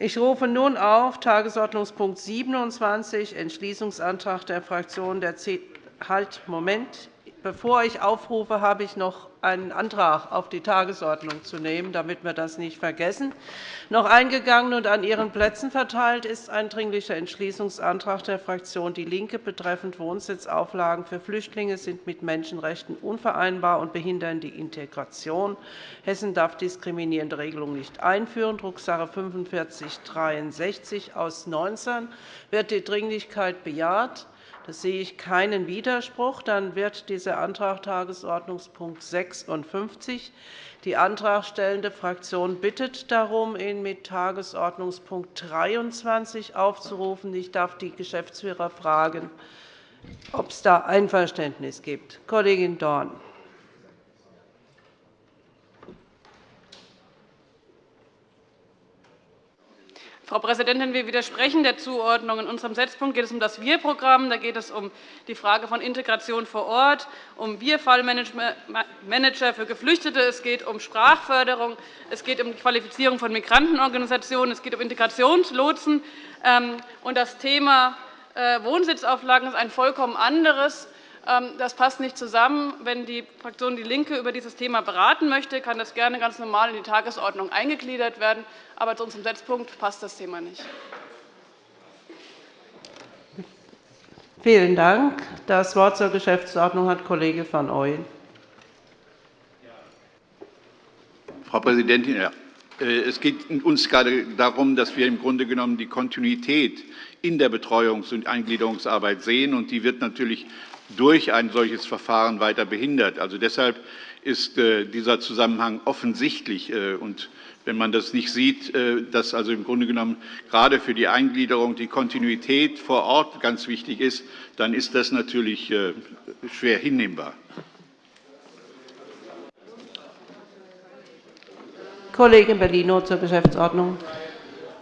Ich rufe nun auf Tagesordnungspunkt 27, Entschließungsantrag der Fraktion der C halt, Moment. Bevor ich aufrufe, habe ich noch einen Antrag auf die Tagesordnung zu nehmen, damit wir das nicht vergessen. Noch eingegangen und an Ihren Plätzen verteilt ist ein Dringlicher Entschließungsantrag der Fraktion DIE LINKE betreffend Wohnsitzauflagen für Flüchtlinge sind mit Menschenrechten unvereinbar und behindern die Integration. Hessen darf diskriminierende Regelungen nicht einführen. Drucksache 45 aus 19 Wird die Dringlichkeit bejaht? Sehe ich keinen Widerspruch. Dann wird dieser Antrag Tagesordnungspunkt 56. Die antragstellende Fraktion bittet darum, ihn mit Tagesordnungspunkt 23 aufzurufen. Ich darf die Geschäftsführer fragen, ob es da Einverständnis gibt. Kollegin Dorn. Frau Präsidentin, wir widersprechen der Zuordnung. In unserem Setzpunkt geht es um das Wir-Programm. Da geht es um die Frage von Integration vor Ort, um Wir-Fallmanager für Geflüchtete. Es geht um Sprachförderung. Es geht um die Qualifizierung von Migrantenorganisationen. Es geht um Integrationslotsen. Ähm, und das Thema äh, Wohnsitzauflagen ist ein vollkommen anderes. Ähm, das passt nicht zusammen. Wenn die Fraktion DIE LINKE über dieses Thema beraten möchte, kann das gerne ganz normal in die Tagesordnung eingegliedert werden. Aber zu unserem Setzpunkt passt das Thema nicht. Vielen Dank. Das Wort zur Geschäftsordnung hat Kollege van Ooyen. Frau Präsidentin, äh, es geht uns gerade darum, dass wir im Grunde genommen die Kontinuität in der Betreuungs- und Eingliederungsarbeit sehen. Und die wird natürlich durch ein solches Verfahren weiter behindert. Also deshalb ist äh, dieser Zusammenhang offensichtlich. Äh, und wenn man das nicht sieht, äh, dass also im Grunde genommen gerade für die Eingliederung die Kontinuität vor Ort ganz wichtig ist, dann ist das natürlich schwer hinnehmbar. Kollegin Bellino zur Geschäftsordnung.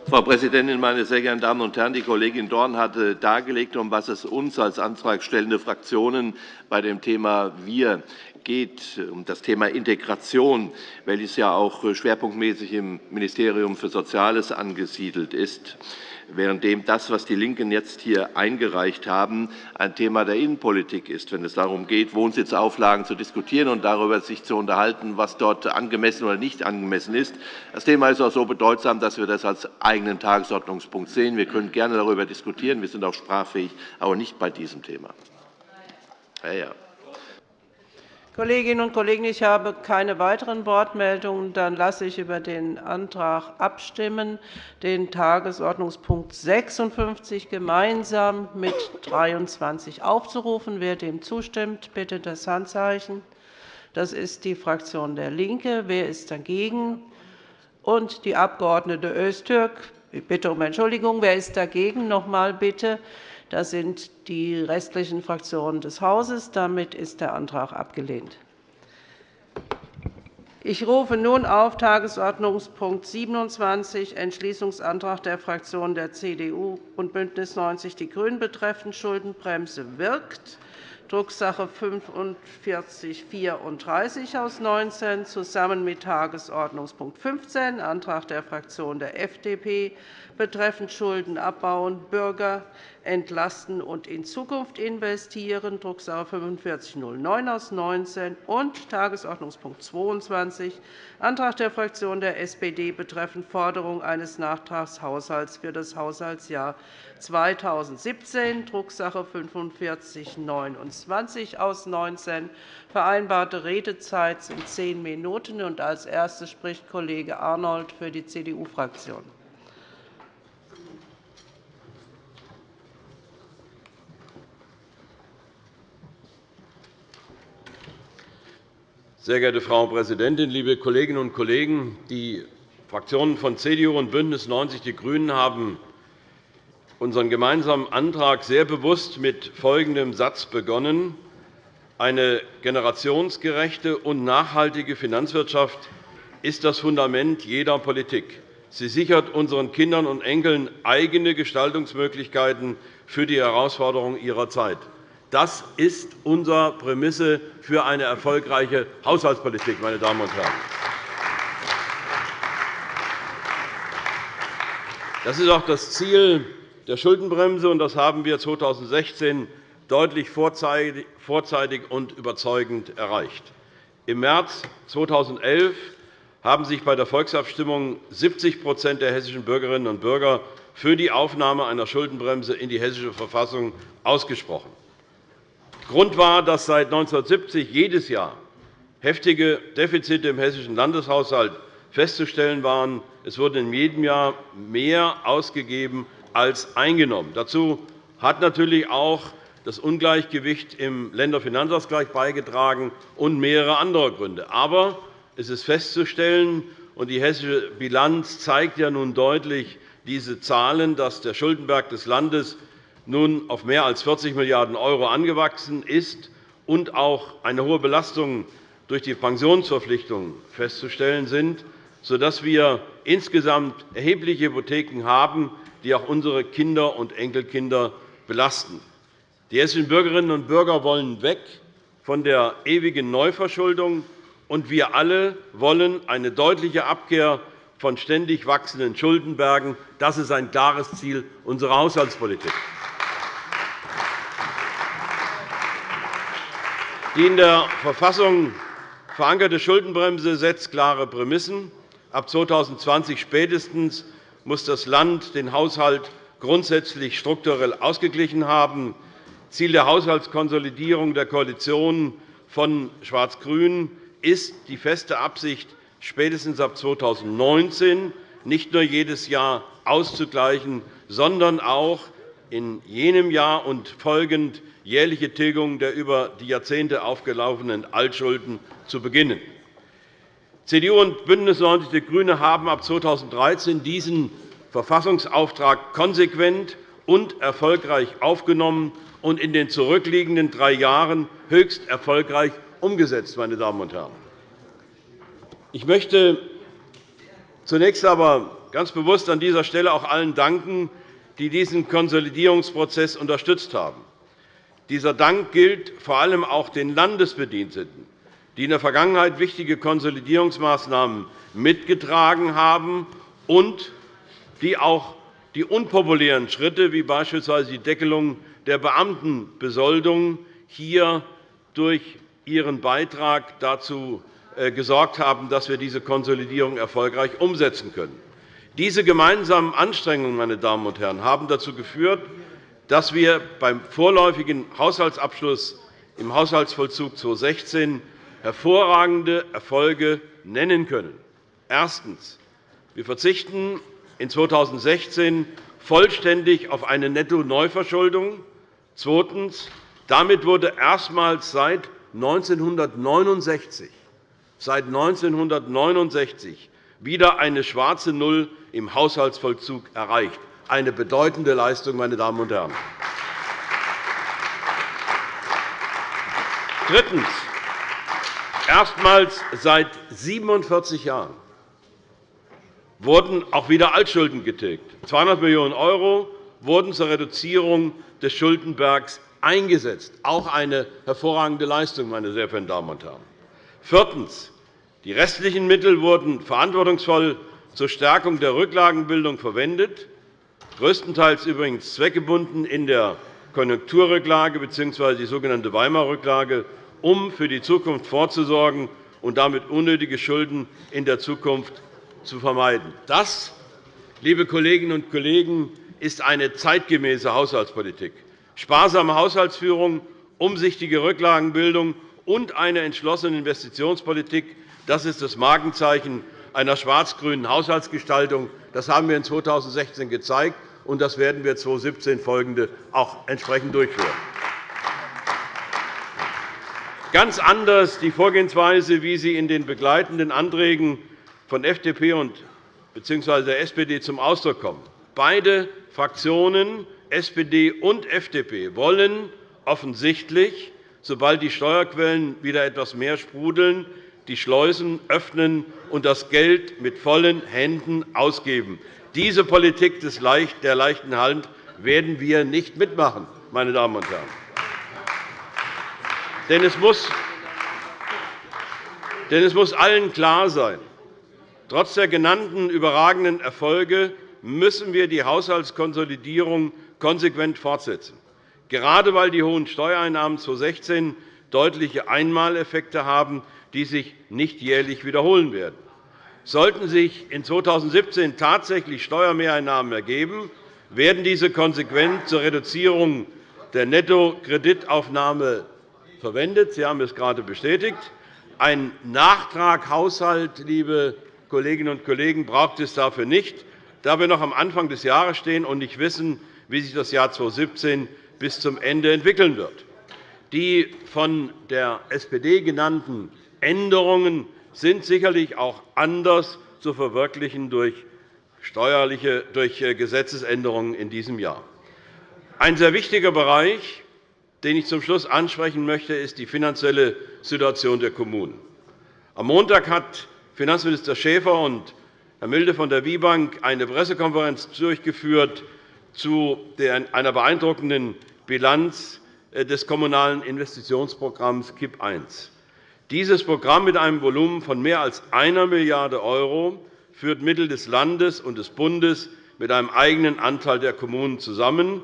Frau Präsidentin, meine sehr geehrten Damen und Herren! Die Kollegin Dorn hatte dargelegt, um was es uns als antragstellende Fraktionen bei dem Thema Wir geht, um das Thema Integration, welches ja auch schwerpunktmäßig im Ministerium für Soziales angesiedelt ist währenddem das, was die LINKEN jetzt hier eingereicht haben, ein Thema der Innenpolitik ist, wenn es darum geht, Wohnsitzauflagen zu diskutieren und darüber sich zu unterhalten, was dort angemessen oder nicht angemessen ist. Das Thema ist auch so bedeutsam, dass wir das als eigenen Tagesordnungspunkt sehen. Wir können gerne darüber diskutieren. Wir sind auch sprachfähig, aber nicht bei diesem Thema. Ja, ja. Kolleginnen und Kollegen, ich habe keine weiteren Wortmeldungen. Dann lasse ich über den Antrag abstimmen, den Tagesordnungspunkt 56 gemeinsam mit 23 aufzurufen. Wer dem zustimmt, bitte das Handzeichen. Das ist die Fraktion der LINKE. Wer ist dagegen? Und die Abg. Öztürk. Ich bitte um Entschuldigung. Wer ist dagegen? Noch einmal bitte. Das sind die restlichen Fraktionen des Hauses. Damit ist der Antrag abgelehnt. Ich rufe nun auf Tagesordnungspunkt 27, Entschließungsantrag der Fraktionen der CDU und BÜNDNIS 90 die GRÜNEN betreffend Schuldenbremse wirkt, Drucksache 4534 aus 19, zusammen mit Tagesordnungspunkt 15, Antrag der Fraktion der FDP betreffend Schulden abbauen, Bürger entlasten und in Zukunft investieren, Drucksache 4509 aus 19 und Tagesordnungspunkt 22, Antrag der Fraktion der SPD betreffend Forderung eines Nachtragshaushalts für das Haushaltsjahr 2017, Drucksache 4529 aus 19. Vereinbarte Redezeit sind zehn Minuten. Als erstes spricht Kollege Arnold für die CDU-Fraktion. Sehr geehrte Frau Präsidentin, liebe Kolleginnen und Kollegen! Die Fraktionen von CDU und BÜNDNIS 90 die GRÜNEN haben unseren gemeinsamen Antrag sehr bewusst mit folgendem Satz begonnen. Eine generationsgerechte und nachhaltige Finanzwirtschaft ist das Fundament jeder Politik. Sie sichert unseren Kindern und Enkeln eigene Gestaltungsmöglichkeiten für die Herausforderungen ihrer Zeit. Das ist unsere Prämisse für eine erfolgreiche Haushaltspolitik. Meine Damen und Herren. Das ist auch das Ziel der Schuldenbremse, und das haben wir 2016 deutlich vorzeitig und überzeugend erreicht. Im März 2011 haben sich bei der Volksabstimmung 70% der hessischen Bürgerinnen und Bürger für die Aufnahme einer Schuldenbremse in die Hessische Verfassung ausgesprochen. Grund war, dass seit 1970 jedes Jahr heftige Defizite im hessischen Landeshaushalt festzustellen waren. Es wurde in jedem Jahr mehr ausgegeben als eingenommen. Dazu hat natürlich auch das Ungleichgewicht im Länderfinanzausgleich beigetragen und mehrere andere Gründe. Aber es ist festzustellen, und die hessische Bilanz zeigt ja nun deutlich diese Zahlen, dass der Schuldenberg des Landes nun auf mehr als 40 Milliarden € angewachsen ist und auch eine hohe Belastung durch die Pensionsverpflichtungen festzustellen sind, sodass wir insgesamt erhebliche Hypotheken haben, die auch unsere Kinder und Enkelkinder belasten. Die hessischen Bürgerinnen und Bürger wollen weg von der ewigen Neuverschuldung, und wir alle wollen eine deutliche Abkehr von ständig wachsenden Schuldenbergen. Das ist ein klares Ziel unserer Haushaltspolitik. Die in der Verfassung verankerte Schuldenbremse setzt klare Prämissen. Ab 2020 spätestens muss das Land den Haushalt grundsätzlich strukturell ausgeglichen haben. Ziel der Haushaltskonsolidierung der Koalition von Schwarz-Grün ist die feste Absicht, spätestens ab 2019 nicht nur jedes Jahr auszugleichen, sondern auch in jenem Jahr und folgend jährliche Tilgung der über die Jahrzehnte aufgelaufenen Altschulden zu beginnen. CDU und BÜNDNIS 90 die GRÜNEN haben ab 2013 diesen Verfassungsauftrag konsequent und erfolgreich aufgenommen und in den zurückliegenden drei Jahren höchst erfolgreich umgesetzt. Meine Damen und Herren. Ich möchte zunächst aber ganz bewusst an dieser Stelle auch allen danken, die diesen Konsolidierungsprozess unterstützt haben. Dieser Dank gilt vor allem auch den Landesbediensteten, die in der Vergangenheit wichtige Konsolidierungsmaßnahmen mitgetragen haben und die auch die unpopulären Schritte, wie beispielsweise die Deckelung der Beamtenbesoldung, hier durch ihren Beitrag dazu äh, gesorgt haben, dass wir diese Konsolidierung erfolgreich umsetzen können. Diese gemeinsamen Anstrengungen meine Damen und Herren, haben dazu geführt, dass wir beim vorläufigen Haushaltsabschluss im Haushaltsvollzug 2016 hervorragende Erfolge nennen können. Erstens. Wir verzichten in 2016 vollständig auf eine Netto-Neuverschuldung. Zweitens. Damit wurde erstmals seit 1969 seit 1969 wieder eine schwarze Null im Haushaltsvollzug erreicht. Eine bedeutende Leistung, meine Damen und Herren. Drittens. Erstmals seit 47 Jahren wurden auch wieder Altschulden getilgt. 200 Millionen € wurden zur Reduzierung des Schuldenbergs eingesetzt. Auch eine hervorragende Leistung, meine sehr verehrten Damen und Herren. Viertens. Die restlichen Mittel wurden verantwortungsvoll zur Stärkung der Rücklagenbildung verwendet, größtenteils übrigens zweckgebunden in der Konjunkturrücklage bzw. die sogenannte Weimarer Rücklage, um für die Zukunft vorzusorgen und damit unnötige Schulden in der Zukunft zu vermeiden. Das, liebe Kolleginnen und Kollegen, ist eine zeitgemäße Haushaltspolitik. Sparsame Haushaltsführung, umsichtige Rücklagenbildung und eine entschlossene Investitionspolitik das ist das Markenzeichen einer schwarz-grünen Haushaltsgestaltung. Das haben wir in 2016 gezeigt, und das werden wir 2017 folgende auch entsprechend durchführen. Ganz anders die Vorgehensweise, wie sie in den begleitenden Anträgen von FDP bzw. der SPD zum Ausdruck kommt. Beide Fraktionen, SPD und FDP, wollen offensichtlich, sobald die Steuerquellen wieder etwas mehr sprudeln, die Schleusen öffnen und das Geld mit vollen Händen ausgeben. Diese Politik der leichten Hand werden wir nicht mitmachen, meine Damen und Herren. Denn es muss allen klar sein, trotz der genannten überragenden Erfolge müssen wir die Haushaltskonsolidierung konsequent fortsetzen, gerade weil die hohen Steuereinnahmen 2016 deutliche Einmaleffekte haben, die sich nicht jährlich wiederholen werden. Sollten sich in 2017 tatsächlich Steuermehreinnahmen ergeben, werden diese konsequent zur Reduzierung der Nettokreditaufnahme verwendet. Sie haben es gerade bestätigt. Ein Nachtraghaushalt, liebe Kolleginnen und Kollegen, braucht es dafür nicht, da wir noch am Anfang des Jahres stehen und nicht wissen, wie sich das Jahr 2017 bis zum Ende entwickeln wird. Die von der SPD genannten Änderungen sind sicherlich auch anders zu verwirklichen durch steuerliche durch äh, Gesetzesänderungen in diesem Jahr. Ein sehr wichtiger Bereich, den ich zum Schluss ansprechen möchte, ist die finanzielle Situation der Kommunen. Am Montag hat Finanzminister Schäfer und Herr Milde von der WIBank eine Pressekonferenz durchgeführt zu einer beeindruckenden Bilanz äh, des Kommunalen Investitionsprogramms KIP I. Dieses Programm mit einem Volumen von mehr als 1 Milliarde € führt Mittel des Landes und des Bundes mit einem eigenen Anteil der Kommunen zusammen.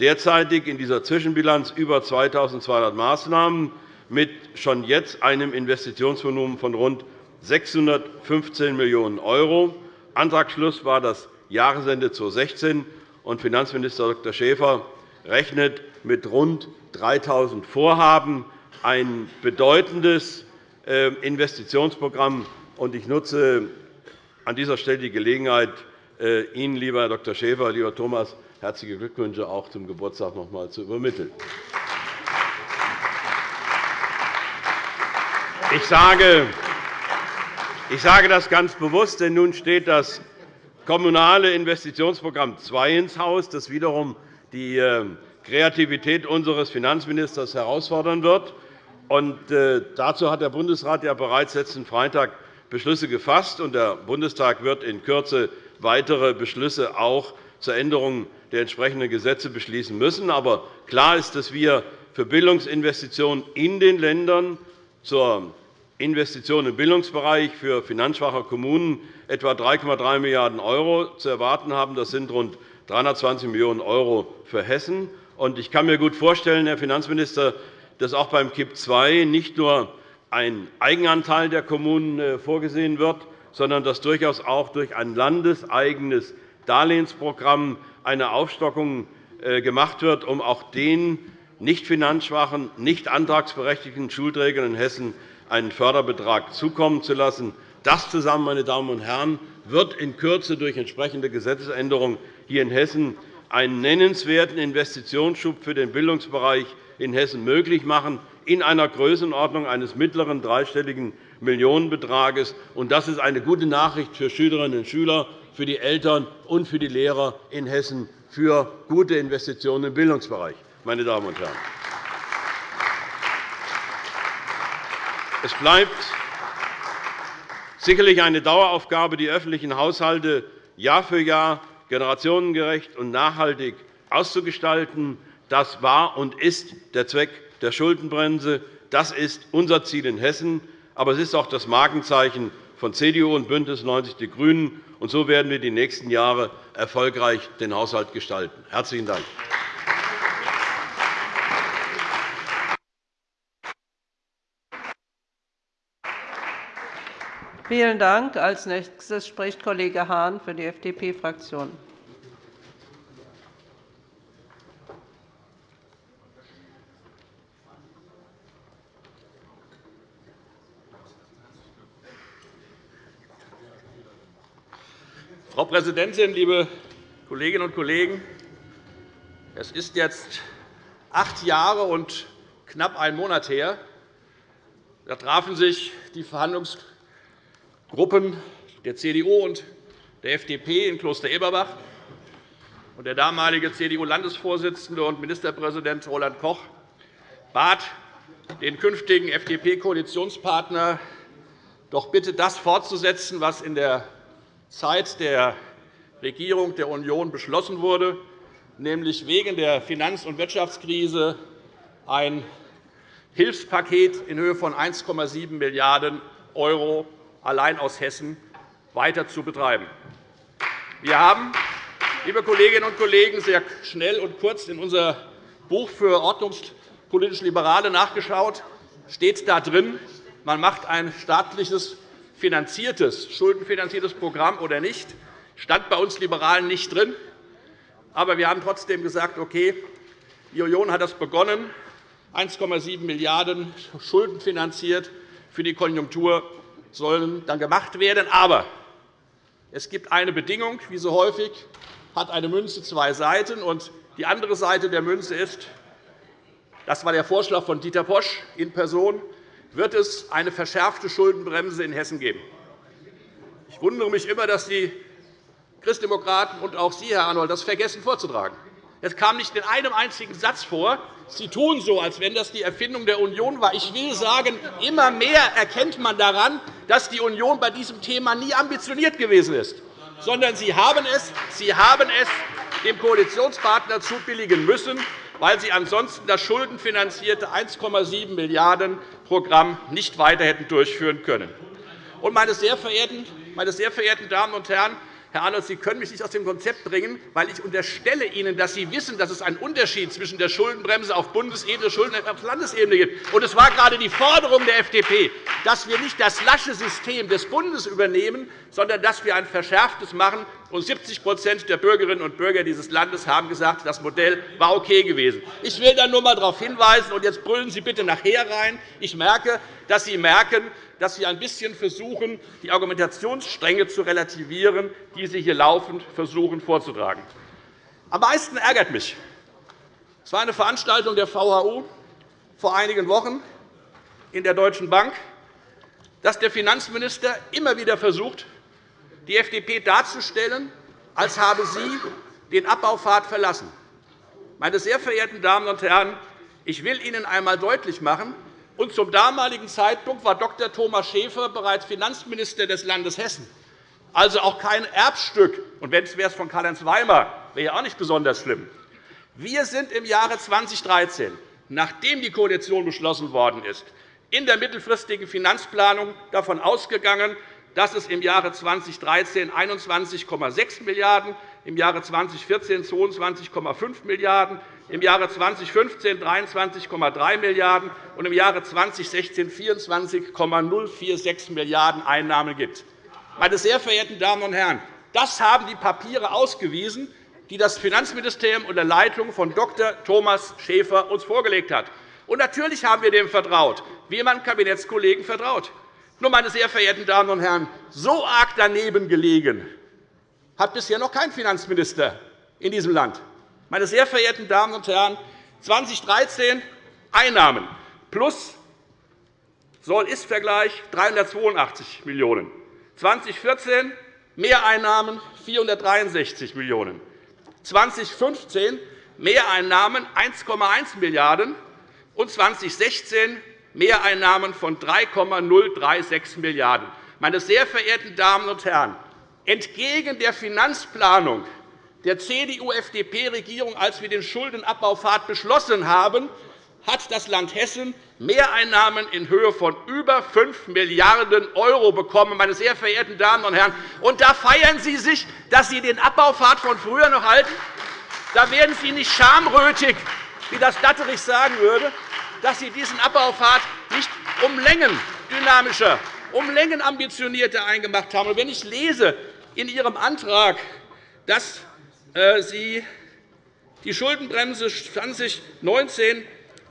Derzeitig in dieser Zwischenbilanz über 2.200 Maßnahmen mit schon jetzt einem Investitionsvolumen von rund 615 Millionen €. Antragsschluss war das Jahresende 2016, und Finanzminister Dr. Schäfer rechnet mit rund 3.000 Vorhaben, ein bedeutendes äh, Investitionsprogramm. Ich nutze an dieser Stelle die Gelegenheit, äh, Ihnen, lieber Herr Dr. Schäfer, lieber Thomas, herzliche Glückwünsche auch zum Geburtstag noch einmal zu übermitteln. Ich sage, ich sage das ganz bewusst, denn nun steht das Kommunale Investitionsprogramm II ins Haus, das wiederum die äh, Kreativität unseres Finanzministers herausfordern wird. Äh, dazu hat der Bundesrat ja bereits letzten Freitag Beschlüsse gefasst, und der Bundestag wird in Kürze weitere Beschlüsse auch zur Änderung der entsprechenden Gesetze beschließen müssen. Aber klar ist, dass wir für Bildungsinvestitionen in den Ländern zur Investitionen im Bildungsbereich für finanzschwache Kommunen etwa 3,3 Milliarden € zu erwarten haben. Das sind rund 320 Millionen € für Hessen. Ich kann mir gut vorstellen, Herr Finanzminister, dass auch beim KIP II nicht nur ein Eigenanteil der Kommunen äh, vorgesehen wird, sondern dass durchaus auch durch ein landeseigenes Darlehensprogramm eine Aufstockung äh, gemacht wird, um auch den nicht finanzschwachen, nicht antragsberechtigten Schulträgern in Hessen einen Förderbetrag zukommen zu lassen. Das zusammen, meine Damen und Herren, wird in Kürze durch entsprechende Gesetzesänderungen hier in Hessen einen nennenswerten Investitionsschub für den Bildungsbereich in Hessen möglich machen in einer Größenordnung eines mittleren dreistelligen Millionenbetrages. Das ist eine gute Nachricht für Schülerinnen und Schüler, für die Eltern und für die Lehrer in Hessen für gute Investitionen im Bildungsbereich. Meine Damen und Herren. Es bleibt sicherlich eine Daueraufgabe, die öffentlichen Haushalte Jahr für Jahr generationengerecht und nachhaltig auszugestalten. Das war und ist der Zweck der Schuldenbremse. Das ist unser Ziel in Hessen, aber es ist auch das Markenzeichen von CDU und BÜNDNIS 90 die GRÜNEN. Und so werden wir die nächsten Jahre erfolgreich den Haushalt gestalten. – Herzlichen Dank. Vielen Dank. Als nächstes spricht Kollege Hahn für die FDP-Fraktion. Frau Präsidentin, liebe Kolleginnen und Kollegen! Es ist jetzt acht Jahre und knapp einen Monat her. Da trafen sich die Verhandlungsgruppen der CDU und der FDP in Kloster-Eberbach. Der damalige CDU-Landesvorsitzende und Ministerpräsident Roland Koch bat den künftigen FDP-Koalitionspartner, doch bitte das fortzusetzen, was in der Zeit der Regierung der Union beschlossen wurde, nämlich wegen der Finanz- und Wirtschaftskrise ein Hilfspaket in Höhe von 1,7 Milliarden € allein aus Hessen weiter zu betreiben. Wir haben, liebe Kolleginnen und Kollegen, sehr schnell und kurz in unser Buch für ordnungspolitisch Liberale nachgeschaut. steht da drin, man macht ein staatliches finanziertes, schuldenfinanziertes Programm oder nicht. stand bei uns Liberalen nicht drin. Aber wir haben trotzdem gesagt, okay, die Union hat das begonnen, 1,7 Milliarden € schuldenfinanziert für die Konjunktur sollen dann gemacht werden. Aber es gibt eine Bedingung, wie so häufig hat eine Münze zwei Seiten. Und die andere Seite der Münze ist, das war der Vorschlag von Dieter Posch in Person, wird es eine verschärfte Schuldenbremse in Hessen geben. Ich wundere mich immer, dass die Christdemokraten und auch Sie, Herr Arnold, das vergessen vorzutragen. Es kam nicht in einem einzigen Satz vor. Sie tun so, als wenn das die Erfindung der Union war. Ich will sagen, immer mehr erkennt man daran, dass die Union bei diesem Thema nie ambitioniert gewesen ist, sondern Sie haben es, sie haben es dem Koalitionspartner zubilligen müssen, weil Sie ansonsten das schuldenfinanzierte 1,7 Milliarden € Programm nicht weiter hätten durchführen können. Meine sehr verehrten Damen und Herren, Herr Arnold, Sie können mich nicht aus dem Konzept bringen, weil ich unterstelle Ihnen, dass Sie wissen, dass es einen Unterschied zwischen der Schuldenbremse auf Bundesebene und Schuldenbremse auf Landesebene gibt. es war gerade die Forderung der FDP, dass wir nicht das lasche System des Bundes übernehmen, sondern dass wir ein verschärftes machen. Und 70% der Bürgerinnen und Bürger dieses Landes haben gesagt, das Modell war okay gewesen. Ich will da nur einmal darauf hinweisen, und jetzt brüllen Sie bitte nachher rein. Ich merke, dass Sie merken, dass Sie ein bisschen versuchen, die Argumentationsstränge zu relativieren, die Sie hier laufend versuchen vorzutragen. Am meisten ärgert mich, es war eine Veranstaltung der VHU vor einigen Wochen in der Deutschen Bank, dass der Finanzminister immer wieder versucht, die FDP darzustellen, als habe sie den Abbaupfad verlassen. Meine sehr verehrten Damen und Herren, ich will Ihnen einmal deutlich machen, und zum damaligen Zeitpunkt war Dr. Thomas Schäfer bereits Finanzminister des Landes Hessen, also auch kein Erbstück. Und wenn es wäre von Karl-Heinz Weimar, wäre ja auch nicht besonders schlimm. Wir sind im Jahre 2013, nachdem die Koalition beschlossen worden ist, in der mittelfristigen Finanzplanung davon ausgegangen, dass es im Jahre 2013 21,6 Milliarden €, im Jahre 2014 22,5 Milliarden €, im Jahre 2015 23,3 Milliarden € und im Jahre 2016 24,046 Milliarden € Einnahmen gibt. Meine sehr verehrten Damen und Herren, das haben die Papiere ausgewiesen, die das Finanzministerium unter Leitung von Dr. Thomas Schäfer uns vorgelegt hat. Und natürlich haben wir dem vertraut, wie man Kabinettskollegen vertraut. Nur, meine sehr verehrten Damen und Herren, so arg daneben gelegen hat bisher noch kein Finanzminister in diesem Land. Meine sehr verehrten Damen und Herren, 2013 Einnahmen plus Soll-Ist-Vergleich 382 Millionen €, 2014 Mehreinnahmen 463 Millionen €, 2015 Mehreinnahmen 1,1 Milliarden € und 2016 Mehreinnahmen von 3,036 Milliarden €. Meine sehr verehrten Damen und Herren, entgegen der Finanzplanung der CDU-FDP-Regierung, als wir den Schuldenabbaupfad beschlossen haben, hat das Land Hessen Mehreinnahmen in Höhe von über 5 Milliarden € bekommen. Meine sehr verehrten Damen und Herren. Und da feiern Sie sich, dass Sie den Abbaupfad von früher noch halten? Da werden Sie nicht schamrötig, wie das Datterich sagen würde, dass Sie diesen Abbaupfad nicht um Längen dynamischer, um Längen ambitionierter eingemacht haben. Und wenn ich lese in Ihrem Antrag, dass Sie die Schuldenbremse 2019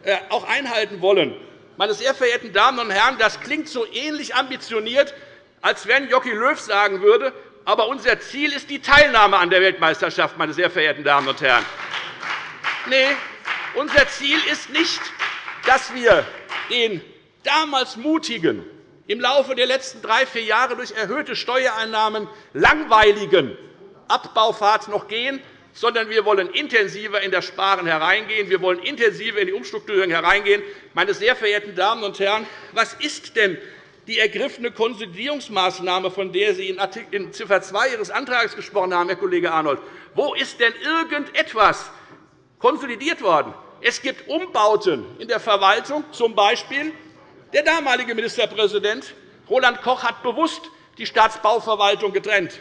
äh, auch einhalten wollen. Meine sehr verehrten Damen und Herren, das klingt so ähnlich ambitioniert, als wenn Jocky Löw sagen würde, aber unser Ziel ist die Teilnahme an der Weltmeisterschaft, meine sehr verehrten Damen und Herren. Nein, unser Ziel ist nicht, dass wir den damals mutigen, im Laufe der letzten drei, vier Jahre durch erhöhte Steuereinnahmen langweiligen Abbaufahrt noch gehen, sondern wir wollen intensiver in das Sparen hereingehen. Wir wollen intensiver in die Umstrukturierung hereingehen. Meine sehr verehrten Damen und Herren, was ist denn die ergriffene Konsolidierungsmaßnahme, von der Sie in Ziffer 2 Ihres Antrags gesprochen haben, Herr Kollege Arnold? Wo ist denn irgendetwas konsolidiert worden? Es gibt Umbauten in der Verwaltung, z. B. der damalige Ministerpräsident Roland Koch hat bewusst die Staatsbauverwaltung getrennt.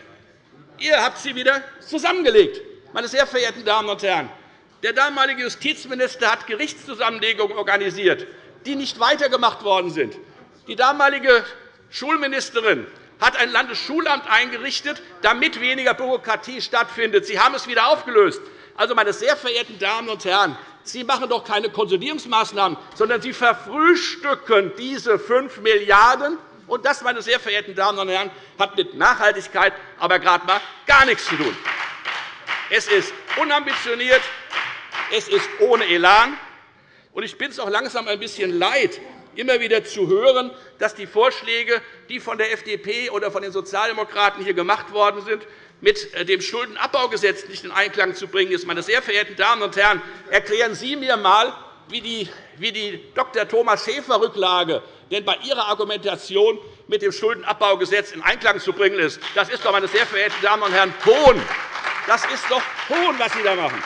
Ihr habt sie wieder zusammengelegt. Meine sehr verehrten Damen und Herren, der damalige Justizminister hat Gerichtszusammenlegungen organisiert, die nicht weitergemacht worden sind. Die damalige Schulministerin hat ein Landesschulamt eingerichtet, damit weniger Bürokratie stattfindet. Sie haben es wieder aufgelöst. Also, meine sehr verehrten Damen und Herren, Sie machen doch keine Konsolidierungsmaßnahmen, sondern Sie verfrühstücken diese 5 Milliarden €. Und das, meine sehr verehrten Damen und Herren, hat mit Nachhaltigkeit aber gerade einmal gar nichts zu tun. Es ist unambitioniert, es ist ohne Elan. Und ich bin es auch langsam ein bisschen leid, immer wieder zu hören, dass die Vorschläge, die von der FDP oder von den Sozialdemokraten hier gemacht worden sind, mit äh, dem Schuldenabbaugesetz nicht in Einklang zu bringen ist. Meine sehr verehrten Damen und Herren, erklären Sie mir einmal, wie die, wie die Dr. Thomas Schäfer-Rücklage denn bei Ihrer Argumentation mit dem Schuldenabbaugesetz in Einklang zu bringen ist. Das ist doch, meine sehr verehrten Damen und Herren, Hohn. Das ist doch Hohn, was Sie da machen.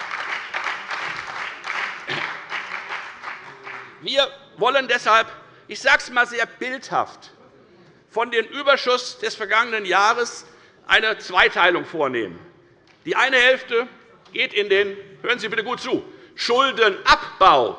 Wir wollen deshalb, ich sage es einmal sehr bildhaft, von dem Überschuss des vergangenen Jahres eine Zweiteilung vornehmen. Die eine Hälfte geht in den hören Sie bitte gut zu Schuldenabbau,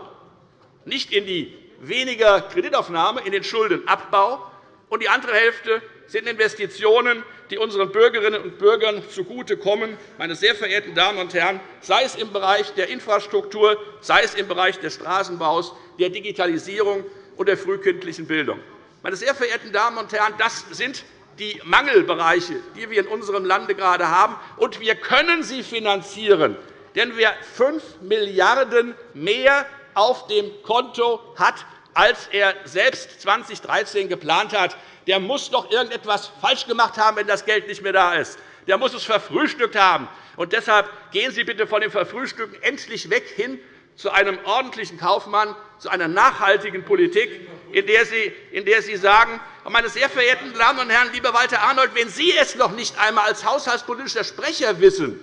nicht in die weniger Kreditaufnahme, in den Schuldenabbau. Und die andere Hälfte sind Investitionen, die unseren Bürgerinnen und Bürgern zugutekommen. Meine sehr verehrten Damen und Herren, sei es im Bereich der Infrastruktur, sei es im Bereich des Straßenbaus, der Digitalisierung und der frühkindlichen Bildung. Meine sehr verehrten Damen und Herren, das sind die Mangelbereiche, die wir in unserem Lande gerade haben. Und wir können sie finanzieren, denn wer 5 Milliarden € mehr auf dem Konto hat, als er selbst 2013 geplant hat, der muss doch irgendetwas falsch gemacht haben, wenn das Geld nicht mehr da ist. Der muss es verfrühstückt haben. Und deshalb gehen Sie bitte von dem Verfrühstücken endlich weg hin zu einem ordentlichen Kaufmann, zu einer nachhaltigen Politik, in der Sie, in der Sie sagen, meine sehr verehrten Damen und Herren, lieber Walter Arnold, wenn Sie es noch nicht einmal als haushaltspolitischer Sprecher wissen,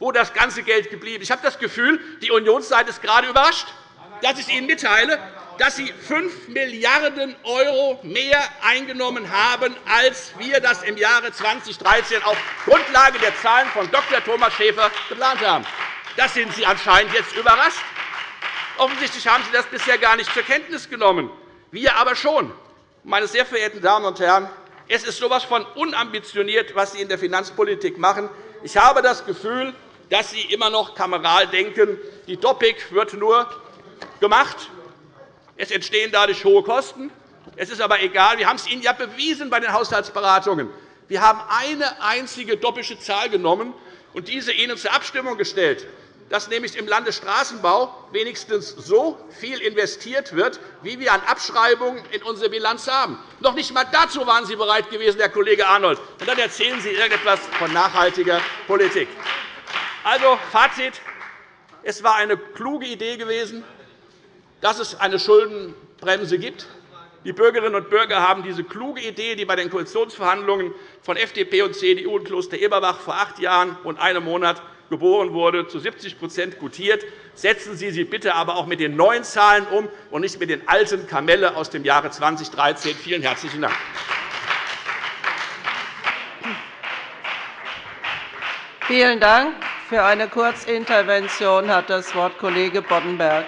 wo das ganze Geld geblieben ist. Ich habe das Gefühl, die Unionsseite ist gerade überrascht, dass ich Ihnen mitteile, dass Sie 5 Milliarden € mehr eingenommen haben, als wir das im Jahre 2013 auf Grundlage der Zahlen von Dr. Thomas Schäfer geplant haben. Das sind Sie anscheinend jetzt überrascht. Offensichtlich haben Sie das bisher gar nicht zur Kenntnis genommen. Wir aber schon. Meine sehr verehrten Damen und Herren, es ist so etwas von unambitioniert, was Sie in der Finanzpolitik machen. Ich habe das Gefühl, dass Sie immer noch kameral denken. Die DOPIC wird nur gemacht, es entstehen dadurch hohe Kosten. Es ist aber egal. Wir haben es Ihnen ja bewiesen bei den Haushaltsberatungen. Wir haben eine einzige doppische Zahl genommen und diese Ihnen zur Abstimmung gestellt, dass nämlich im Landesstraßenbau wenigstens so viel investiert wird, wie wir an Abschreibungen in unserer Bilanz haben. Noch nicht einmal dazu waren Sie bereit gewesen, Herr Kollege Arnold. Und dann erzählen Sie irgendetwas von nachhaltiger Politik. Also, Fazit. Es war eine kluge Idee gewesen, dass es eine Schuldenbremse gibt. Die Bürgerinnen und Bürger haben diese kluge Idee, die bei den Koalitionsverhandlungen von FDP und CDU und Kloster Eberbach vor acht Jahren und einem Monat geboren wurde, zu 70% gutiert. Setzen Sie sie bitte aber auch mit den neuen Zahlen um und nicht mit den alten Kamelle aus dem Jahre 2013. Vielen herzlichen Dank. Vielen Dank. Für eine Kurzintervention hat das Wort Kollege Boddenberg.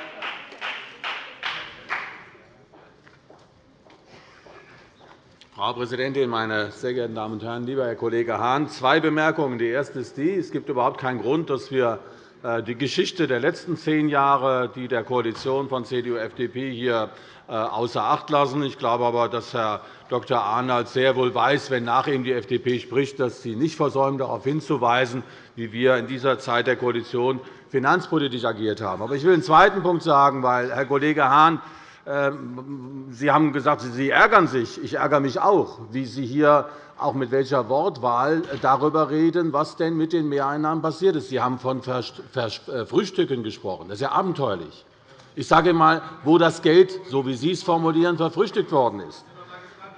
Frau Präsidentin, meine sehr geehrten Damen und Herren! Lieber Herr Kollege Hahn, zwei Bemerkungen. Die erste ist die, es gibt überhaupt keinen Grund, dass wir äh, die Geschichte der letzten zehn Jahre, die der Koalition von CDU und FDP hier äh, außer Acht lassen. Ich glaube aber, dass Herr Dr. Arnold sehr wohl weiß, wenn nach ihm die FDP spricht, dass sie nicht versäumt, darauf hinzuweisen, wie wir in dieser Zeit der Koalition finanzpolitisch agiert haben. Aber ich will einen zweiten Punkt sagen, weil Herr Kollege Hahn Sie haben gesagt, Sie ärgern sich. Ich ärgere mich auch, wie Sie hier auch mit welcher Wortwahl darüber reden, was denn mit den Mehreinnahmen passiert ist. Sie haben von äh, Frühstücken gesprochen. Das ist ja abenteuerlich. Ich sage einmal, wo das Geld, so wie Sie es formulieren, verfrühstückt worden ist.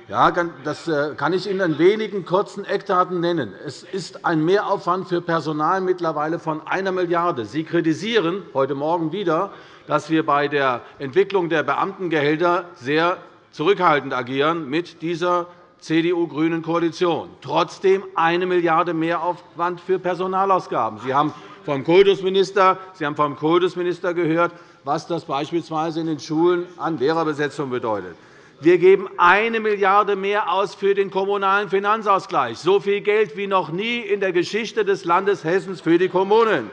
Ja, das äh, kann ich Ihnen in wenigen kurzen Eckdaten nennen. Es ist ein Mehraufwand für Personal mittlerweile von 1 Milliarde €. Sie kritisieren heute Morgen wieder, dass wir bei der Entwicklung der Beamtengehälter sehr zurückhaltend agieren mit dieser CDU-grünen Koalition. Trotzdem eine Milliarde € Mehraufwand für Personalausgaben. Sie haben vom Kultusminister, Sie haben vom Kultusminister gehört, was das beispielsweise in den Schulen an Lehrerbesetzung bedeutet. Wir geben eine Milliarde € mehr aus für den Kommunalen Finanzausgleich, so viel Geld wie noch nie in der Geschichte des Landes Hessen für die Kommunen.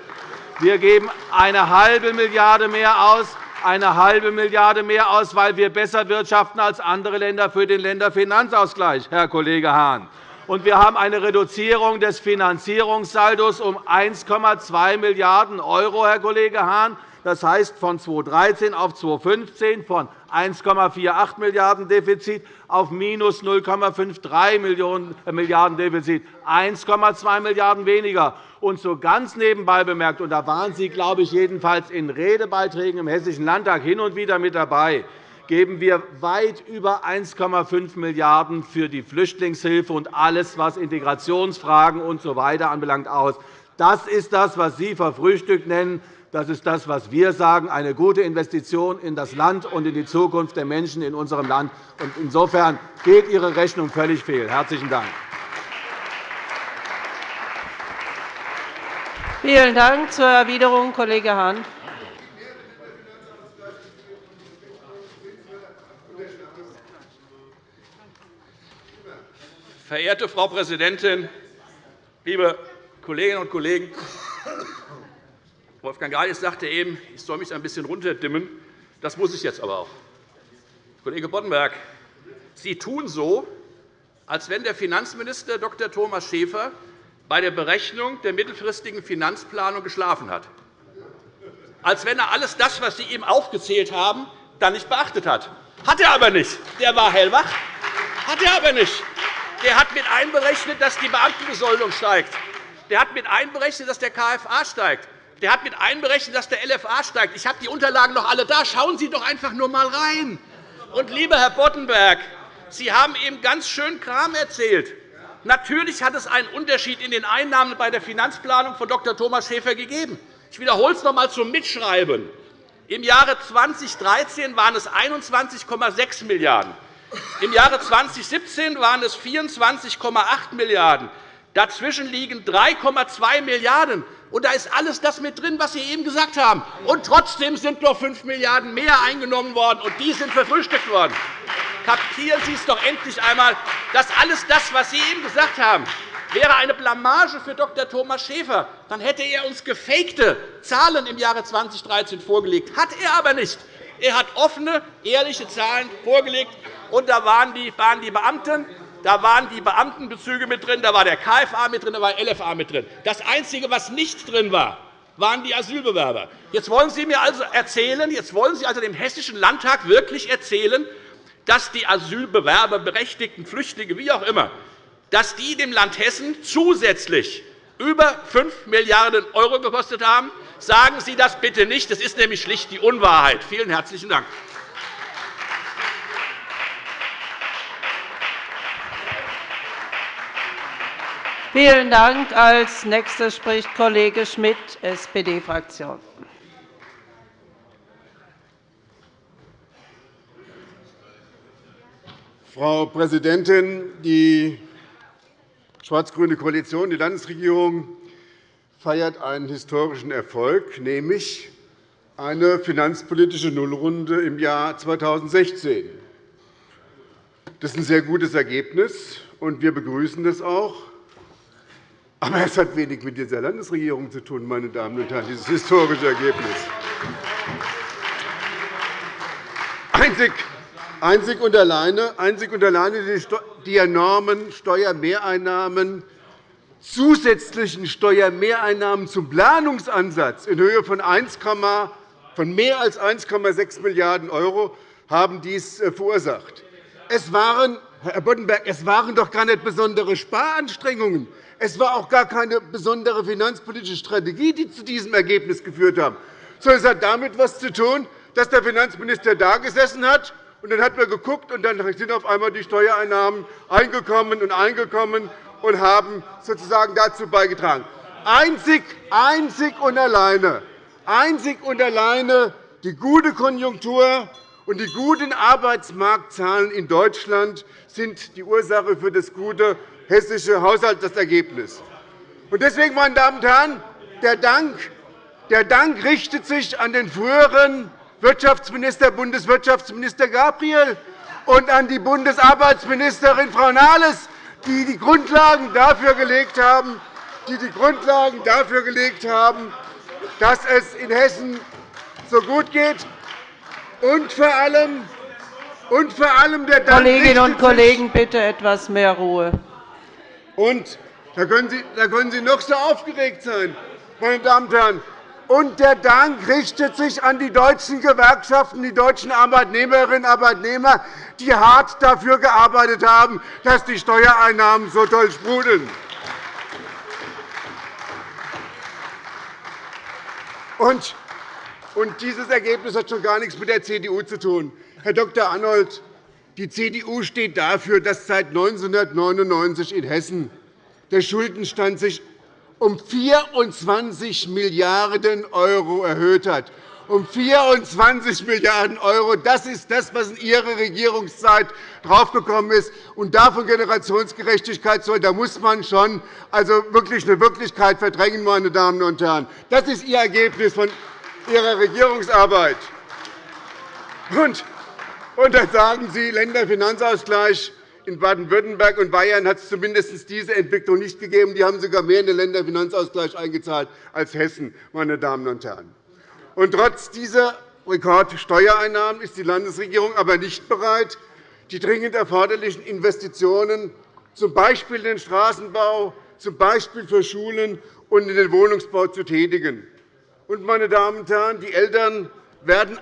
Wir geben eine halbe Milliarde € mehr aus eine halbe Milliarde mehr aus, weil wir besser wirtschaften als andere Länder für den Länderfinanzausgleich, Herr Kollege Hahn. Und wir haben eine Reduzierung des Finanzierungssaldos um 1,2 Milliarden €, Herr Kollege Hahn. Das heißt, von 2013 auf 2015 von 1,48 Milliarden € Defizit auf minus 0,53 Milliarden € Defizit, 1,2 Milliarden € weniger. Und so ganz nebenbei bemerkt, und da waren Sie, glaube ich, jedenfalls in Redebeiträgen im Hessischen Landtag hin und wieder mit dabei, geben wir weit über 1,5 Milliarden € für die Flüchtlingshilfe und alles, was Integrationsfragen usw. So anbelangt, aus. Das ist das, was Sie verfrühstückt nennen. Das ist das, was wir sagen, eine gute Investition in das Land und in die Zukunft der Menschen in unserem Land. Insofern geht Ihre Rechnung völlig fehl. – Herzlichen Dank. Vielen Dank. Zur Erwiderung Kollege Hahn. Verehrte Frau Präsidentin, liebe Kolleginnen und Kollegen! Wolfgang Greiß sagte eben, ich soll mich ein bisschen runterdimmen. Das muss ich jetzt aber auch. Kollege Boddenberg, Sie tun so, als wenn der Finanzminister Dr. Thomas Schäfer bei der Berechnung der mittelfristigen Finanzplanung geschlafen hat. Als wenn er alles das, was Sie ihm aufgezählt haben, dann nicht beachtet hat. Hat er aber nicht. Der war hellwach. Hat er aber nicht. Der hat mit einberechnet, dass die Beamtenbesoldung steigt. Der hat mit einberechnet, dass der KFA steigt. Der hat mit einberechnet, dass der LFA steigt. Ich habe die Unterlagen noch alle da. Schauen Sie doch einfach nur einmal rein. Und, lieber Herr Boddenberg, Sie haben eben ganz schön Kram erzählt. Natürlich hat es einen Unterschied in den Einnahmen bei der Finanzplanung von Dr. Thomas Schäfer gegeben. Ich wiederhole es noch einmal zum Mitschreiben. Im Jahre 2013 waren es 21,6 Milliarden €. Im Jahre 2017 waren es 24,8 Milliarden €. Dazwischen liegen 3,2 Milliarden €. Und da ist alles das mit drin, was Sie eben gesagt haben. Und trotzdem sind noch 5 Milliarden € mehr eingenommen worden, und die sind verfrühstückt worden. Kapieren Sie es doch endlich einmal, dass alles das, was Sie eben gesagt haben, wäre eine Blamage für Dr. Thomas Schäfer. Dann hätte er uns gefakte Zahlen im Jahre 2013 vorgelegt. Hat er aber nicht. Er hat offene, ehrliche Zahlen vorgelegt. Und da waren die Beamten, da waren die Beamtenbezüge mit drin, da war der KFA mit drin, da war der LFA mit drin. Das Einzige, was nicht drin war, waren die Asylbewerber. Jetzt wollen Sie mir also erzählen, jetzt wollen Sie also dem Hessischen Landtag wirklich erzählen, dass die Asylbewerber, berechtigten Flüchtlinge, wie auch immer, dass die dem Land Hessen zusätzlich über 5 Milliarden € gekostet haben. Sagen Sie das bitte nicht. Das ist nämlich schlicht die Unwahrheit. Vielen herzlichen Dank. Vielen Dank. Als nächster spricht Kollege Schmidt, SPD-Fraktion. Frau Präsidentin! Die schwarz-grüne Koalition, die Landesregierung, feiert einen historischen Erfolg, nämlich eine finanzpolitische Nullrunde im Jahr 2016. Das ist ein sehr gutes Ergebnis, und wir begrüßen das auch. Aber es hat wenig mit dieser Landesregierung zu tun, meine Damen und Herren, dieses historische Ergebnis. Einzig Einzig und alleine, einzig und alleine die enormen Steuermehreinnahmen, zusätzlichen Steuermehreinnahmen zum Planungsansatz in Höhe von, 1, von mehr als 1,6 Milliarden € haben dies äh, verursacht. Es waren, Herr Boddenberg, es waren doch gar nicht besondere Sparanstrengungen. Es war auch gar keine besondere finanzpolitische Strategie, die zu diesem Ergebnis geführt haben. Sondern es hat damit etwas zu tun, dass der Finanzminister da gesessen hat und dann hat man geguckt, und dann sind auf einmal die Steuereinnahmen eingekommen und eingekommen und haben sozusagen dazu beigetragen. Einzig, einzig und alleine, einzig und alleine die gute Konjunktur Und die guten Arbeitsmarktzahlen in Deutschland sind die Ursache für das gute hessische Haushaltsergebnis. Deswegen, meine Damen und Herren, der Dank, der Dank richtet sich an den früheren Wirtschaftsminister, Bundeswirtschaftsminister Gabriel und an die Bundesarbeitsministerin Frau Nahles, die die Grundlagen dafür gelegt haben, die die Grundlagen dafür gelegt haben, dass es in Hessen so gut geht. Und vor allem, und vor allem der Dank Kolleginnen und Kollegen, bitte etwas mehr Ruhe. Und da können, Sie, da können Sie noch so aufgeregt sein, meine Damen und Herren. Und der Dank richtet sich an die deutschen Gewerkschaften, die deutschen Arbeitnehmerinnen und Arbeitnehmer, die hart dafür gearbeitet haben, dass die Steuereinnahmen so toll sprudeln. Und dieses Ergebnis hat schon gar nichts mit der CDU zu tun. Herr Dr. Arnold, die CDU steht dafür, dass seit 1999 in Hessen der Schuldenstand sich um 24 Milliarden € erhöht hat. Um 24 Milliarden €. Das ist das, was in Ihrer Regierungszeit draufgekommen ist. Und davon Generationsgerechtigkeit soll, da muss man schon also wirklich eine Wirklichkeit verdrängen, meine Damen und Herren. Das ist Ihr Ergebnis von Ihrer Regierungsarbeit. Und, und dann sagen Sie, Länderfinanzausgleich. In Baden-Württemberg und Bayern hat es zumindest diese Entwicklung nicht gegeben. Die haben sogar mehr in den Länderfinanzausgleich eingezahlt als Hessen. Meine Damen und Herren. Und trotz dieser Rekordsteuereinnahmen ist die Landesregierung aber nicht bereit, die dringend erforderlichen Investitionen z. B. in den Straßenbau, z. B. für Schulen und in den Wohnungsbau zu tätigen. Und, meine Damen und Herren, die Eltern werden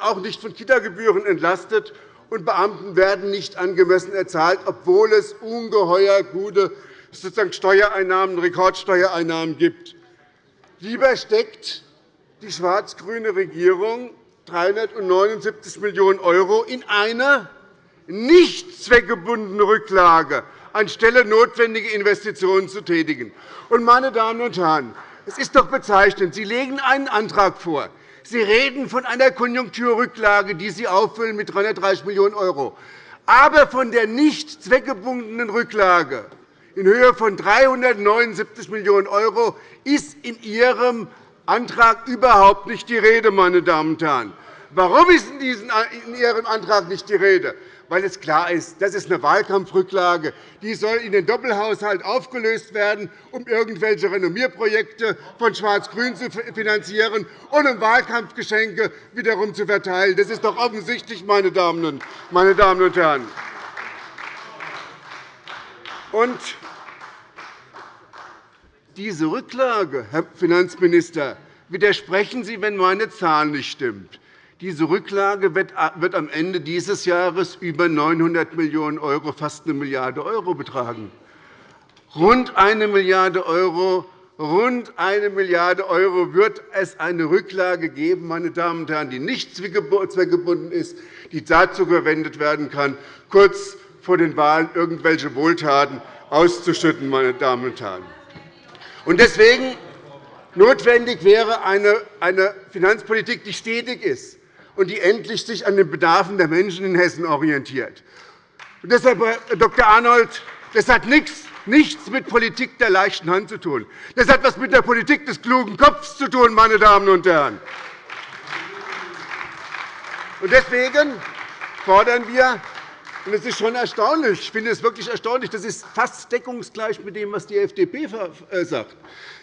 auch nicht von Kitagebühren entlastet und Beamten werden nicht angemessen erzahlt, obwohl es ungeheuer gute Steuereinnahmen, Rekordsteuereinnahmen gibt. Lieber steckt die schwarz-grüne Regierung 379 Millionen € in eine nicht zweckgebundene Rücklage, anstelle notwendige Investitionen zu tätigen. meine Damen und Herren, es ist doch bezeichnend. Sie legen einen Antrag vor, Sie reden von einer Konjunkturrücklage, die Sie auffüllen mit 330 Millionen €. Aber von der nicht zweckgebundenen Rücklage in Höhe von 379 Millionen € ist in Ihrem Antrag überhaupt nicht die Rede. Meine Damen und Herren. Warum ist in Ihrem Antrag nicht die Rede? Weil es klar ist, das ist eine Wahlkampfrücklage. Die soll in den Doppelhaushalt aufgelöst werden, um irgendwelche Renommierprojekte von Schwarz-Grün zu finanzieren und um Wahlkampfgeschenke wiederum zu verteilen. Das ist doch offensichtlich, meine Damen und Herren. Und diese Rücklage, Herr Finanzminister, widersprechen Sie, wenn meine Zahl nicht stimmt. Diese Rücklage wird am Ende dieses Jahres über 900 Millionen €, fast 1 Milliarde € betragen. Rund 1 Milliarde €, rund 1 Milliarde € wird es eine Rücklage geben, meine Damen und Herren, die nicht zweckgebunden ist, die dazu verwendet werden kann, kurz vor den Wahlen irgendwelche Wohltaten auszuschütten. Meine Damen und Herren. Deswegen notwendig wäre eine Finanzpolitik, die stetig ist, und die endlich sich an den Bedarfen der Menschen in Hessen orientiert. Und deshalb, Herr Dr. Arnold, das hat nichts mit Politik der leichten Hand zu tun. Das hat etwas mit der Politik des klugen Kopfs zu tun, meine Damen und Herren. Deswegen fordern wir, und ist schon erstaunlich, ich finde es wirklich erstaunlich, das ist fast deckungsgleich mit dem, was die FDP äh, sagt.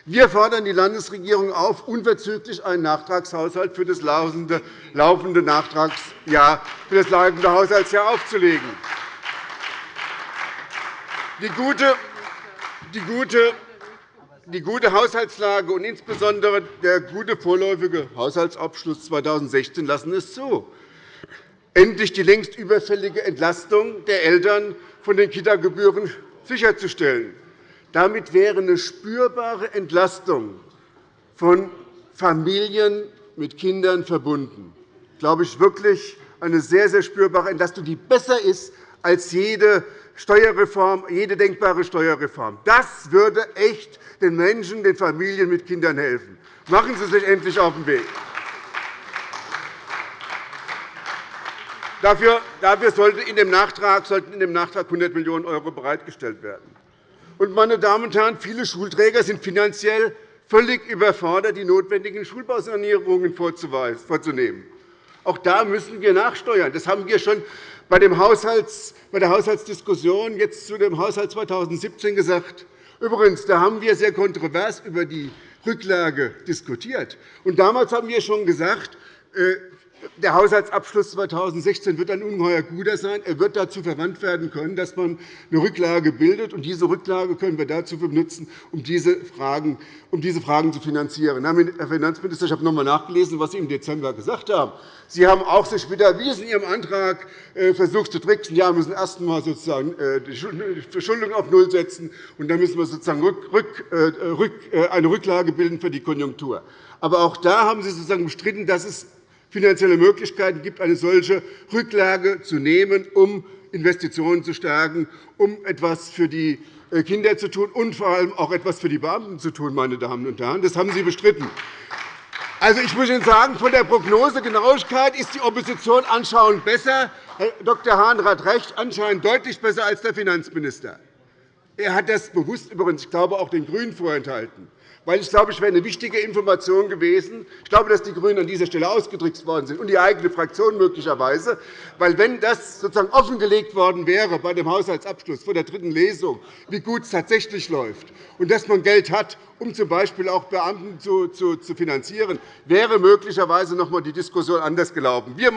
Wir fordern die Landesregierung auf, unverzüglich einen Nachtragshaushalt für das laufende Nachtragsjahr, für das laufende Haushaltsjahr aufzulegen. Die gute, die gute die gute Haushaltslage und insbesondere der gute vorläufige Haushaltsabschluss 2016 lassen es zu, endlich die längst überfällige Entlastung der Eltern von den Kitagebühren sicherzustellen. Damit wäre eine spürbare Entlastung von Familien mit Kindern verbunden. Glaube ich wirklich eine sehr, sehr spürbare Entlastung, die besser ist als jede Steuerreform, jede denkbare Steuerreform. Das würde echt den Menschen, den Familien mit Kindern helfen. Machen Sie sich endlich auf den Weg. Dafür, dafür sollte in dem Nachtrag, sollten in dem Nachtrag 100 Millionen € bereitgestellt werden. Und, meine Damen und Herren, viele Schulträger sind finanziell völlig überfordert, die notwendigen Schulbausanierungen vorzunehmen. Auch da müssen wir nachsteuern. Das haben wir schon bei, der Haushaltsdiskussion jetzt zu dem Haushalt 2017 gesagt. Übrigens, da haben wir sehr kontrovers über die Rücklage diskutiert. Und damals haben wir schon gesagt, äh, der Haushaltsabschluss 2016 wird ein ungeheuer guter sein. Er wird dazu verwandt werden können, dass man eine Rücklage bildet. Und diese Rücklage können wir dazu benutzen, um diese Fragen, um diese Fragen zu finanzieren. Herr Finanzminister, ich habe noch einmal nachgelesen, was Sie im Dezember gesagt haben. Sie haben auch sich wieder erwiesen, in Ihrem Antrag äh, versucht zu tricksen. Ja, wir müssen erst einmal sozusagen äh, die Verschuldung auf Null setzen, und dann müssen wir sozusagen äh, eine Rücklage bilden für die Konjunktur. Aber auch da haben Sie sozusagen bestritten, dass es finanzielle Möglichkeiten gibt, eine solche Rücklage zu nehmen, um Investitionen zu stärken, um etwas für die äh, Kinder zu tun und vor allem auch etwas für die Beamten zu tun. Meine Damen und Herren. Das haben Sie bestritten. Also, ich muss Ihnen sagen, von der Prognosegenauigkeit ist die Opposition anscheinend besser. Herr Dr. Hahn hat recht, anscheinend deutlich besser als der Finanzminister. Er hat das bewusst übrigens, ich glaube, auch den GRÜNEN vorenthalten weil ich glaube, es wäre eine wichtige Information gewesen. Ich glaube, dass die GRÜNEN an dieser Stelle ausgetrickst worden sind und die eigene Fraktion möglicherweise. Weil, wenn das sozusagen offengelegt worden wäre bei dem Haushaltsabschluss vor der dritten Lesung, wie gut es tatsächlich läuft und dass man Geld hat, um z. B. auch Beamten zu, finanzieren, wäre möglicherweise noch einmal die Diskussion anders gelaufen. Wir,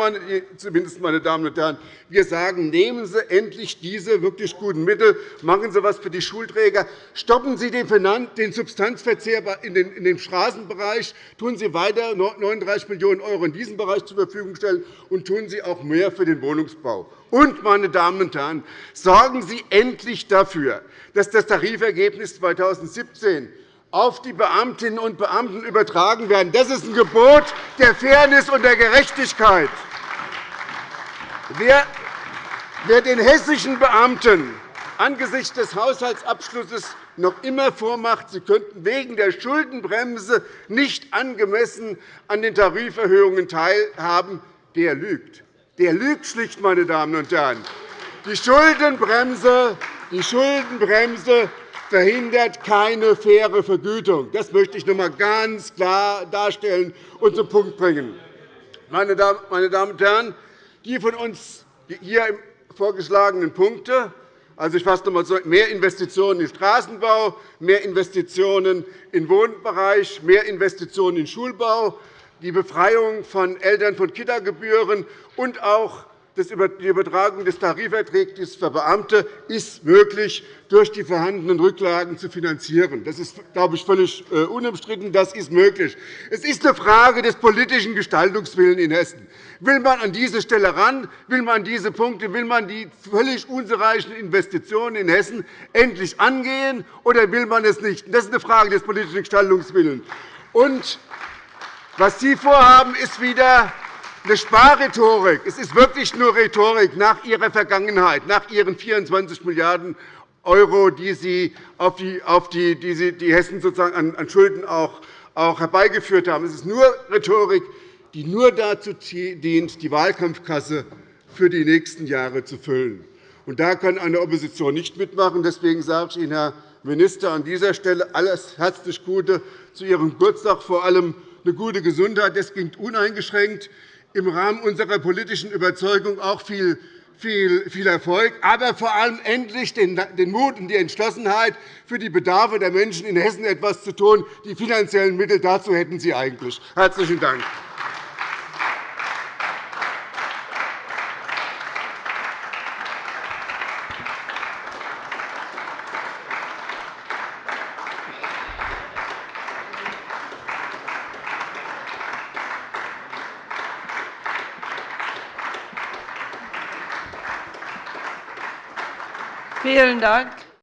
zumindest, meine Damen und Herren, wir sagen, nehmen Sie endlich diese wirklich guten Mittel, machen Sie etwas für die Schulträger, stoppen Sie den Substanzverzehr in dem Straßenbereich, tun Sie weiter 39 Millionen € in diesem Bereich zur Verfügung stellen, und tun Sie auch mehr für den Wohnungsbau. Und, meine Damen und Herren, sorgen Sie endlich dafür, dass das Tarifergebnis 2017 auf die Beamtinnen und Beamten übertragen werden. Das ist ein Gebot der Fairness und der Gerechtigkeit. Wer den hessischen Beamten angesichts des Haushaltsabschlusses noch immer vormacht, sie könnten wegen der Schuldenbremse nicht angemessen an den Tariferhöhungen teilhaben, der lügt. Der lügt schlicht, meine Damen und Herren. Die Schuldenbremse, die Schuldenbremse verhindert keine faire Vergütung. Das möchte ich noch einmal ganz klar darstellen und zum Punkt bringen. Meine Damen und Herren, die von uns hier vorgeschlagenen Punkte also, ich fasse noch einmal. Mehr Investitionen in Straßenbau, mehr Investitionen im Wohnbereich, mehr Investitionen in Schulbau, die Befreiung von Eltern von Kita-Gebühren und auch die Übertragung des Tarifvertrags für Beamte ist möglich, durch die vorhandenen Rücklagen zu finanzieren. Das ist, glaube ich, völlig äh, unumstritten. Das ist möglich. Es ist eine Frage des politischen Gestaltungswillens in Hessen. Will man an diese Stelle ran? Will man diese Punkte, will man die völlig unzureichenden Investitionen in Hessen endlich angehen, oder will man es nicht? Das ist eine Frage des politischen Gestaltungswillens. Und was Sie vorhaben, ist wieder eine Sparrhetorik. Es ist wirklich nur Rhetorik nach Ihrer Vergangenheit, nach Ihren 24 Milliarden €, die Sie auf die, auf die, die, Sie, die Hessen sozusagen an Schulden auch, auch herbeigeführt haben. Es ist nur Rhetorik, die nur dazu dient, die Wahlkampfkasse für die nächsten Jahre zu füllen. Und da kann eine Opposition nicht mitmachen. Deswegen sage ich Ihnen, Herr Minister, an dieser Stelle alles herzlich Gute zu Ihrem Geburtstag, vor allem eine gute Gesundheit. Das klingt uneingeschränkt im Rahmen unserer politischen Überzeugung auch viel viel, viel Erfolg, aber vor allem endlich den Mut und die Entschlossenheit, für die Bedarfe der Menschen in Hessen etwas zu tun. Die finanziellen Mittel dazu hätten Sie eigentlich. – Herzlichen Dank. Mjøndalen.